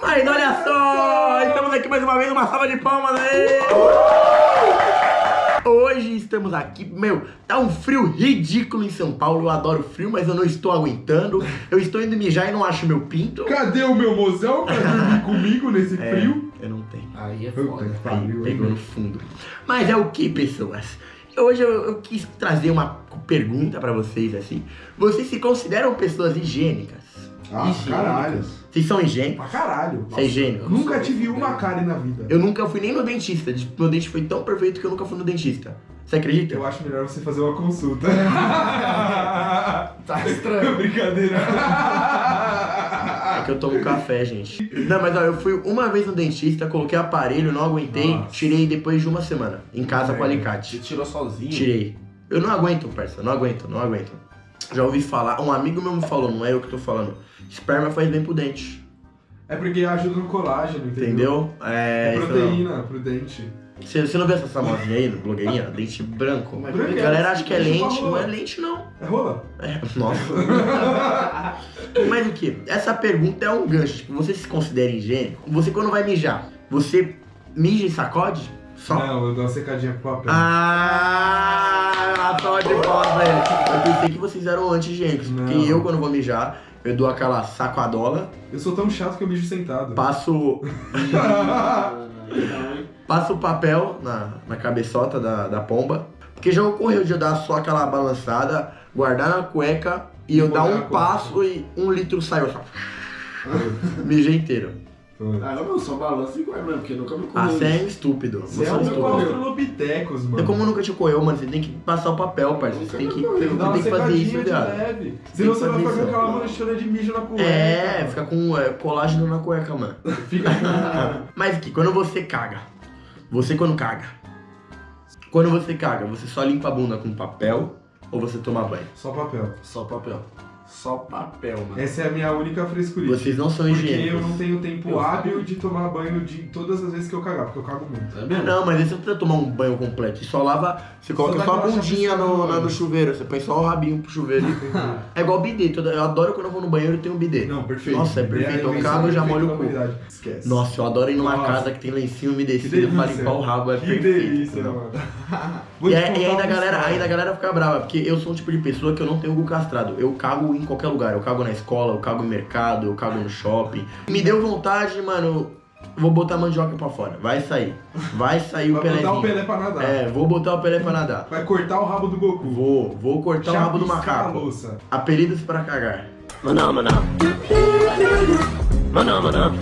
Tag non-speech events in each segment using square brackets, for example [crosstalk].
Mas olha só, estamos aqui mais uma vez, uma salva de palmas aí! Hoje estamos aqui, meu, tá um frio ridículo em São Paulo, eu adoro frio, mas eu não estou aguentando. Eu estou indo mijar e não acho meu pinto. Cadê o meu mozão pra dormir [laughs] comigo nesse É, frio? eu não tenho. Aí é foda. Aí, pariu, pegou no fundo. Mas é o que, pessoas? Hoje eu, eu quis trazer uma pergunta pra vocês, assim. Vocês se consideram pessoas higiênicas? Ah, Higiênicas. caralho. Vocês são higiênicos? Pra caralho. Você é higiênico? Nunca tive uma cárie na vida. Eu nunca fui nem no dentista. Meu dente foi tão perfeito que eu nunca fui no dentista. Você acredita? Eu acho melhor você fazer uma consulta. [laughs] Tá estranho. [laughs] Brincadeira. [laughs] É que eu tomo café, gente. Não, mas ó, eu fui uma vez no dentista, coloquei aparelho, não aguentei, Nossa. tirei depois de uma semana. Em casa com É. Você alicate. tirou sozinho? Tirei. Eu não aguento, parça. Não aguento, não aguento. Já ouvi falar, um amigo meu me falou, não é eu que tô falando. Esperma faz bem pro dente. É porque ajuda no colágeno, entendeu? Entendeu? É, É, proteína pro dente. Você, você não vê essa famosinha aí, blogueirinha? Dente branco. Mas. A galera acha que é lente, não é lente não. É rola? É, nossa. [laughs] Mas o que? Essa pergunta é um gancho. Tipo, você se considera higiênico? Você quando vai mijar, você mija e sacode? Só. Não, eu dou uma secadinha pro papel. Ah, só de bola, velho. Eu pensei que vocês eram anti-higiênicos. Porque Não. eu, quando vou mijar, eu dou aquela sacoadola, Eu sou tão chato que eu mijo sentado. passo, [laughs] passo o papel na, na cabeçota da, da pomba. Porque já ocorreu de eu dar só aquela balançada, guardar na cueca e eu dar um passo e um litro saiu só. [laughs] Mijei inteiro. Ah, eu não sou balanço igual mesmo, porque nunca me Ah, comeu. você é estúpido. Você Você é é um estúpido. australopithecus, mano. É como nunca te correu, mano. Você tem que passar o papel, parceiro. Você tem que, você tem que fazer isso, viado. leve. Senão você vai fazer ficar com isso. aquela manchona de mijo na cueca. É, mano. fica com é, colágeno na cueca, mano. Fica com... [laughs] Mas que quando você caga, você quando caga, quando você caga, você só limpa a bunda com papel ou você toma banho? Só papel. Só papel. Só papel, mano. Essa é a minha única frescurinha. Vocês não são Porque higiênicos. eu não tenho tempo Eu hábil fui. de tomar banho de todas as vezes que eu cagar, porque eu cago muito. É Ah, mesmo? Não, mas aí você não precisa tomar um banho completo. Você só lava, você coloca dá só a bundinha no, no no chuveiro. Você põe só o rabinho pro chuveiro. [laughs] É igual bidê. Eu adoro quando eu vou no banheiro e tenho um bidê. Não, perfeito. Nossa, é perfeito. Eu cago, eu já molho o cu. Esquece. Nossa, eu adoro ir numa Nossa. casa que tem lencinho umedecido pra limpar o rabo. É Que perfeito. delícia, mano. [laughs] E, e ainda, a galera, história. ainda a galera fica brava, porque eu sou um tipo de pessoa que eu não tenho gu castrado. Eu cago em qualquer lugar. Eu cago na escola, eu cago no mercado, eu cago no shopping. Me deu vontade, mano. Vou botar a mandioca pra fora. Vai sair. Vai sair o Vai botar o Pelé pra nadar. É, vou botar o Pelé pra nadar. Vai cortar o rabo do Goku. Vou, vou cortar o rabo do macaco. Apelidos pra cagar. Maná, maná. Maná, maná.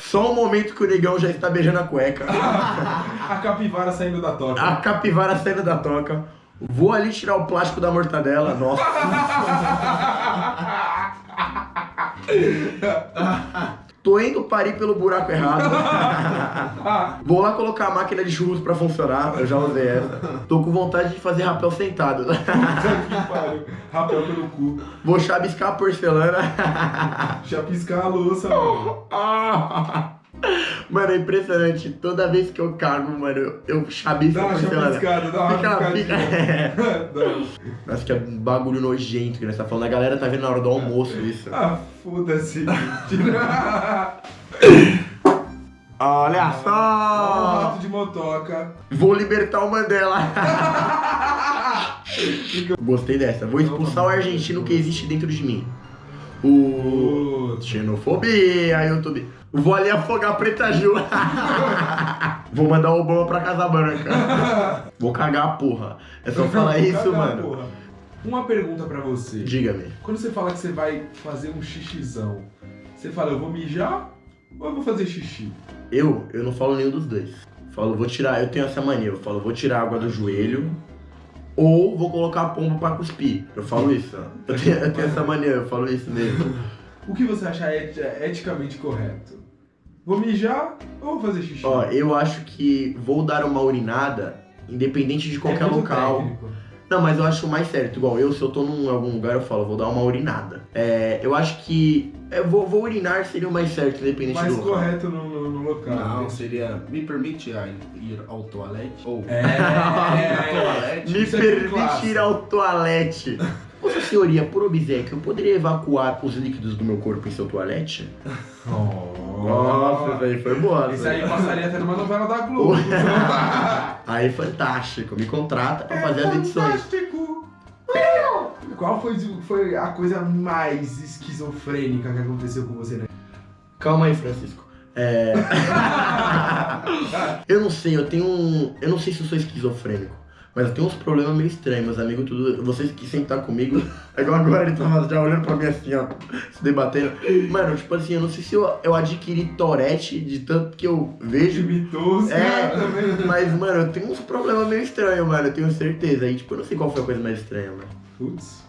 Só um momento que o negão já está beijando a cueca. [laughs] A capivara saindo da toca. A capivara saindo da toca. Vou ali tirar o plástico da mortadela. Nossa. [laughs] Tô indo parir pelo buraco errado. [laughs] Vou lá colocar a máquina de churros pra funcionar. Eu já usei essa. Tô com vontade de fazer rapel sentado. Puta que pariu. Rapel pelo cu. Vou chabiscar a porcelana. Chapiscar a louça, mano. [laughs] Ah! Mano, é impressionante. Toda vez que eu cago, mano, eu, chabiço Dá uma chapiscada, dá uma Fica. [laughs] Dá. Nossa, que é um bagulho nojento que nós tá falando. A galera tá vendo na hora do almoço isso. Ah, foda-se. Tira. [laughs] Olha só! rato de motoca. Vou libertar o Mandela. [laughs] Gostei dessa. Vou expulsar o argentino que existe dentro de mim. O. Xenofobia, YouTube. Vou ali afogar a Preta Gil. [laughs] Vou mandar o Obama pra Casa Branca. [laughs] Vou cagar a porra. É só falar isso, mano. porra. Uma pergunta pra você. Diga-me. Quando você fala que você vai fazer um xixizão, você fala, eu vou mijar ou eu vou fazer xixi? Eu, eu não falo nenhum dos dois. Falo, vou tirar, eu tenho essa mania, eu falo, vou tirar a água do joelho ou vou colocar a pomba pra cuspir. Eu falo isso, ó. Eu tenho, eu tenho essa mania, eu falo isso mesmo. O que você acha et- eticamente correto? Vou mijar ou vou fazer xixi? Ó, eu acho que vou dar uma urinada, independente de qualquer É local. técnico. Não, mas eu acho mais certo. Igual eu, se eu tô num algum lugar, eu falo, vou dar uma urinada. É, eu acho que. Eu vou, vou urinar seria o mais certo, independente Mais do local. correto no, no- no local. Não, né? seria. Me permite ir ao toalete? Ou. É, [laughs] toalete? Me Isso é permite ir ao toalete. Vossa senhoria, por obséquio, eu poderia evacuar os líquidos do meu corpo em seu toalete? [laughs] Oh. Essa aí foi boa. Isso essa aí passaria até numa novela da Globo. [laughs] Aí, fantástico. Me contrata pra fazer as edições. Fantástico. Qual foi, foi a coisa mais esquizofrênica que aconteceu com você, né? Calma aí, Francisco. É... [laughs] eu não sei, eu tenho um. Eu não sei se eu sou esquizofrênico. Mas eu tenho uns problemas meio estranhos, meus amigos, tudo. Vocês que sempre tá comigo. É [laughs] igual agora ele tava já olhando pra mim assim, ó, se debatendo. Mano, tipo assim, eu não sei se eu, eu adquiri Torete de tanto que eu vejo. Imitou É, mas, mano, eu tenho uns problemas meio estranhos, mano, eu tenho certeza. Aí, tipo, eu não sei qual foi a coisa mais estranha, mano. Putz,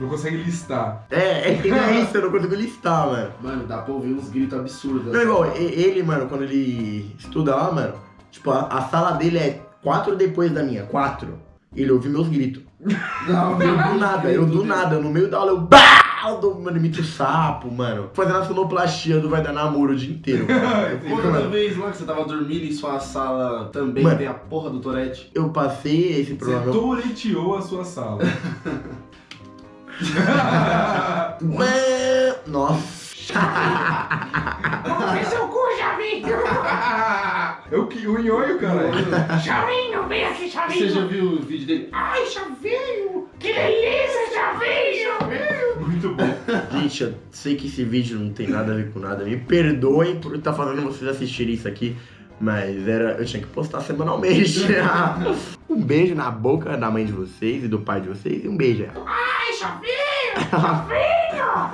não consegue listar. É, é que não é isso, eu não consigo listar, mano. Mano, dá pra ouvir uns gritos absurdos. Não, igual, e- ele, mano, quando ele estuda lá, mano, tipo, a, a sala dele é quatro depois da minha, quatro. Ele ouve meus gritos. [laughs] Não, Eu do nada, eu do nada, no meio da aula, eu BAH! Dou, mano, imito sapo, mano. Fazendo a sonoplastia do Vai Dar Namoro o dia inteiro. [laughs] Outra vez lá que você tava dormindo em sua sala também Mano. tem a porra do Torete. eu passei esse Você problema. toreteou a sua sala. [laughs] [laughs] Nossa. Vem seu cu, Chavinho! É o que? O nhonho, cara. Chavinho, vem aqui, Você Chavinho! já viu o vídeo dele? Ai, Chavinho! Que delícia, Chavinho! Muito bom. Gente, eu sei que esse vídeo não tem nada a ver com nada. Me perdoem por estar fazendo vocês assistirem isso aqui. Mas era, eu tinha que postar semanalmente. [laughs] um beijo na boca da mãe de vocês e do pai de vocês. E um beijo. Ai, Chavinho! Chavinho!